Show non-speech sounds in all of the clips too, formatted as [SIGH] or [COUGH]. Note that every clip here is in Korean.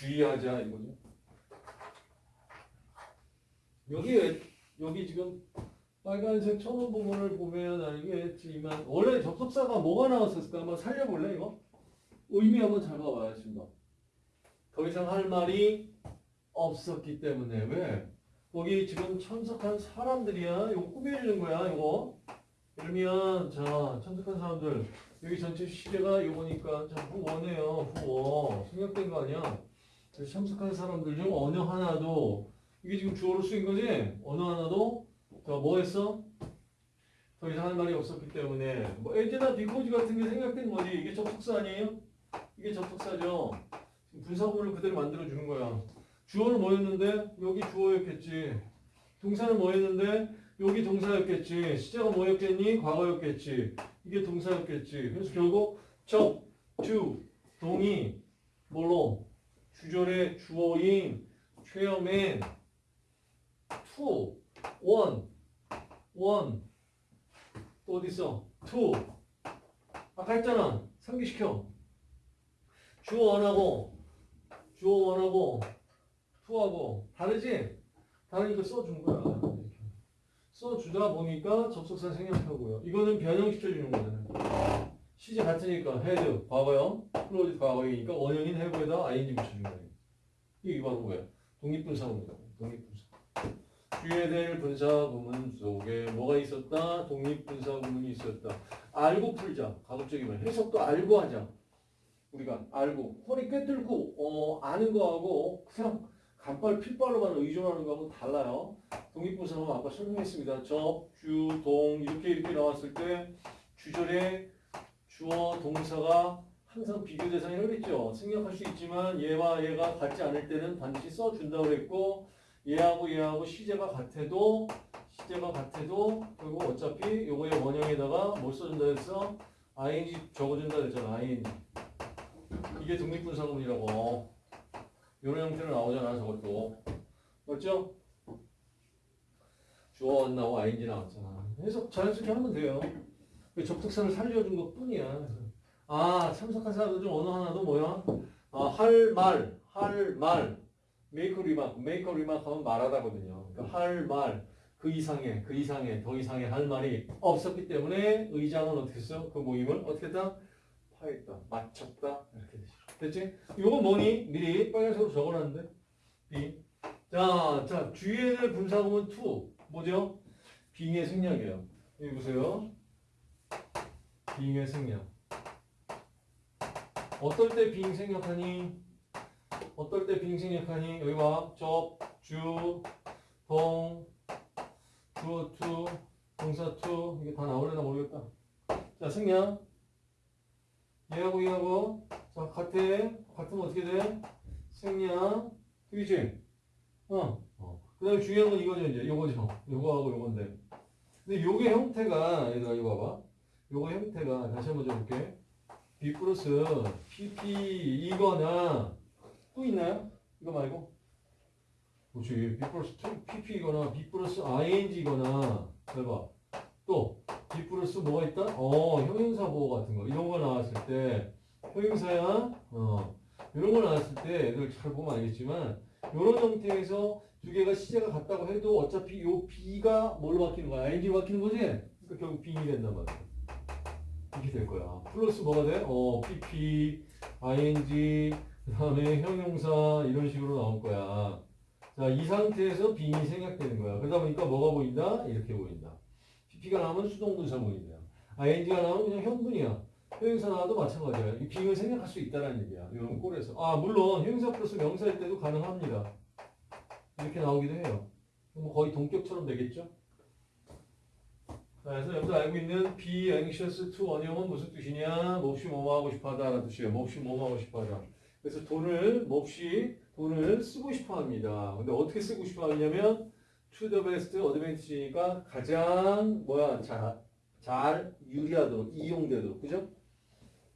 주의하자 이거죠. 여기 여기 지금 빨간색 천원 부분을 보면 알겠지만 원래 접속사가 뭐가 나왔었을까 한번 살려볼래 이거? 의미 한번 잘 봐봐야겠습니다. 더 이상 할 말이 없었기 때문에 왜? 거기 지금 참석한 사람들이야. 이거 꾸며주는 거야 이거. 그러면 자 참석한 사람들 여기 전체 시제가 이거니까 자 후원해요 후원 생략된 거 아니야? 참석한 사람들 중 어느 하나도 이게 지금 주어로 쓰인 거지? 어느 하나도 자뭐 했어? 더 이상 할 말이 없었기 때문에 뭐 에즈나 비코지 같은 게 생략된 거지 이게 접속사 아니에요? 이게 접속사죠 분사구문을 그대로 만들어 주는 거야 주어는 뭐였는데? 여기 주어였겠지 동사는 뭐였는데? 여기 동사였겠지 시제가 뭐였겠니? 과거였겠지 이게 동사였겠지 그래서 결국 접, to, 동이 뭘로? 주절의 주어인 최어맨 to, one, one 또 어디 있어? to 아까 했잖아. 상기시켜. 주어 원하고 주어 원하고 to하고. 다르지? 다르니까 써준 거야. 써주다 보니까 접속사 생략하고요. 이거는 변형시켜주는 거잖아요 시제 같으니까 had 과거형 closed 과거형이니까 원형인 have에다 ing 붙여준 거예요. 이게 바로 뭐야? 독립분사구문이다 독립분사 주에 대일 분사구문 속에 뭐가 있었다? 독립분사구문이 있었다. 알고 풀자. 가급적이면 해석도 알고 하자. 우리가 알고. 허리 꿰뚫고 어, 아는 거하고 그냥 간발 필발로만 의존하는 거하고 달라요. 독립분사는 아까 설명했습니다. 접, 주, 동 이렇게 이렇게 나왔을 때 주절에 주어 동사가 항상 비교 대상이라고 그랬죠. 생략할 수 있지만 얘와 얘가 같지 않을 때는 반드시 써준다고 그랬고 얘하고 얘하고 시제가 같아도 시제가 같아도 결국 어차피 요거의 원형에다가 뭘 써준다 했어? ing 적어준다 그랬잖아. ing 이게 독립분사구문이라고 이런 형태로 나오잖아 저것도 맞죠? 주어 안 나오고 ing 나왔잖아. 해석 자연스럽게 하면 돼요. 접속사를 살려준 것 뿐이야. 아, 참석한 사람들 중 어느 하나도 뭐야? 아, 할 말, 할 말. make remark, make remark 하면 말하다거든요. 그러니까 할 말, 그 이상의, 그 이상의, 더 이상의 할 말이 없었기 때문에 의장은 어떻게 했어? 그 모임을 어떻게 했다? 파했다, 맞췄다. 이렇게 되죠. 됐지? 이거 뭐니? 미리 빨간색으로 적어놨는데. B. 자, 자, 주의를 분사구문 2. 뭐죠? 빙의 생략이에요. 여기 보세요. 빙의 생략. 어떨 때 빙 생략하니? 어떨 때 빙 생략하니? 여기 봐. 접, 주, 동, 주어 two, 동사 two. 이게 다 나오려나 모르겠다. 자, 생략. 얘하고 얘하고. 자, 같아. 같으면 어떻게 돼? 생략. 그지? 어. 어. 그 다음에 중요한 건 이거죠, 이제. 요거죠. 요거하고 요건데. 근데 요게 형태가, 얘들아, 이거 봐봐. 요거 형태가, 다시 한번 적을게. be 플러스 PP 이거나 또 있나요? 이거 말고 그렇지 B 플러스 PP이거나 B 플러스 ING이거나 해봐 또 B 플러스 뭐가 있다? 어 형용사 보호 같은 거 이런 거 나왔을 때 형용사야 어 이런 거 나왔을 때 애들 잘 보면 알겠지만 이런 형태에서 두 개가 시제가 같다고 해도 어차피 요 B가 뭘로 바뀌는 거야? ING로 바뀌는 거지? 그러니까 결국 빙이 된단 말이야 이렇게 될 거야. 플러스 뭐가 돼? 어, PP, ing, 그 다음에 형용사 이런 식으로 나올 거야. 자, 이 상태에서 빙이 생략되는 거야. 그러다 보니까 뭐가 보인다? 이렇게 보인다. PP가 나오면 수동분사 보인다. ing가 나오면 그냥 형분이야. 형용사 나와도 마찬가지야. 이 빙을 생략할 수 있다는 얘기야. 이런 꼴에서. 아, 물론 형용사 플러스 명사일 때도 가능합니다. 이렇게 나오기도 해요. 뭐 거의 동격처럼 되겠죠? 자, 그래서 여기서 알고 있는 be anxious to 원형은 무슨 뜻이냐? 몹시 뭐뭐 하고 싶어 하다라는 뜻이에요. 몹시 뭐뭐 하고 싶어 하다. 그래서 돈을 몹시 돈을 쓰고 싶어 합니다. 근데 어떻게 쓰고 싶어 하냐면 to the best advantage니까 가장 뭐야? 자, 잘 유리하도록 이용되도록. 그죠?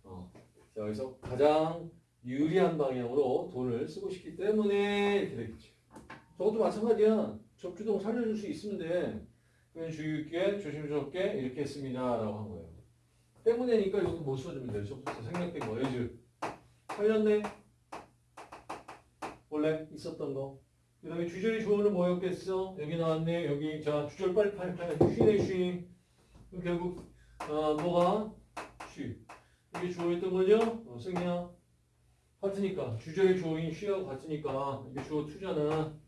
어. 자, 그래서 가장 유리한 방향으로 돈을 쓰고 싶기 때문에 이렇게 되겠죠. 저것도 마찬가지야. 접주동 살려줄 수 있으면 돼. 그냥 주의 있게 조심스럽게 이렇게 했습니다. 라고 한 거예요. 때문에니까 이것도 못 써주면 돼요. 생략된 거. as. 살렸네? 원래 있었던 거. 그 다음에 주절의 주어는 뭐였겠어? 여기 나왔네. 여기 자 주절 빨리 빨리 빨리 she네 she. 결국 아 뭐가 she. 이게 주어였던 거죠? 어, 승이야. 같으니까 주절의 주어인 she하고 같으니까 이게 주어 two잖아.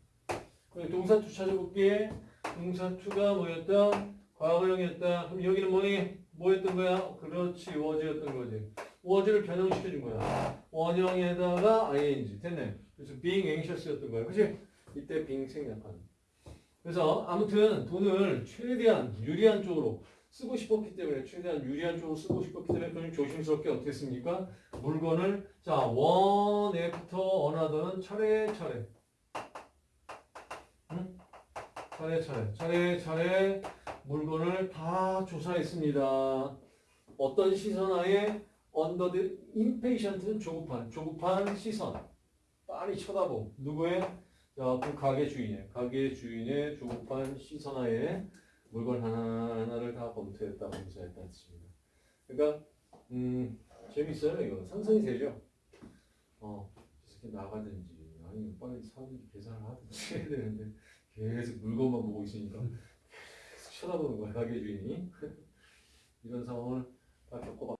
동사 two 찾아볼게. 동사 투가 뭐였다? 과거형이었다. 그럼 여기는 뭐니? 뭐였던 거야? 그렇지 워즈였던 거지. 워즈를 변형시켜 준 거야. 원형에다가 ing 됐네. 그래서 being anxious였던 거야. 그치? 이때 being 생략하는. 그래서 아무튼 돈을 최대한 유리한 쪽으로 쓰고 싶었기 때문에 최대한 유리한 쪽으로 쓰고 싶었기 때문에 좀 조심스럽게 어떻게 했습니까? 물건을 자 원에부터 어나더는 차례차례 차례차례 차례차례 물건을 다 조사했습니다. 어떤 시선 하에 under the impatient는 조급한 조급한 시선 빨리 쳐다보 누구의 자, 그 가게 주인의 가게 주인의 조급한 시선 하에 물건 하나하나를 다 검토했다 검사했다 했습니다. 그러니까 음 재밌어요 이거 상상이 되죠. 어 이렇게 나가든지 아니면 빨리 사람들이 계산을 하든지 해야 되는데 계속 물건만 보고 있으니까 계속 쳐다보는 거야 가게 주인이 [LAUGHS] 이런 상황을 다 겪어봤.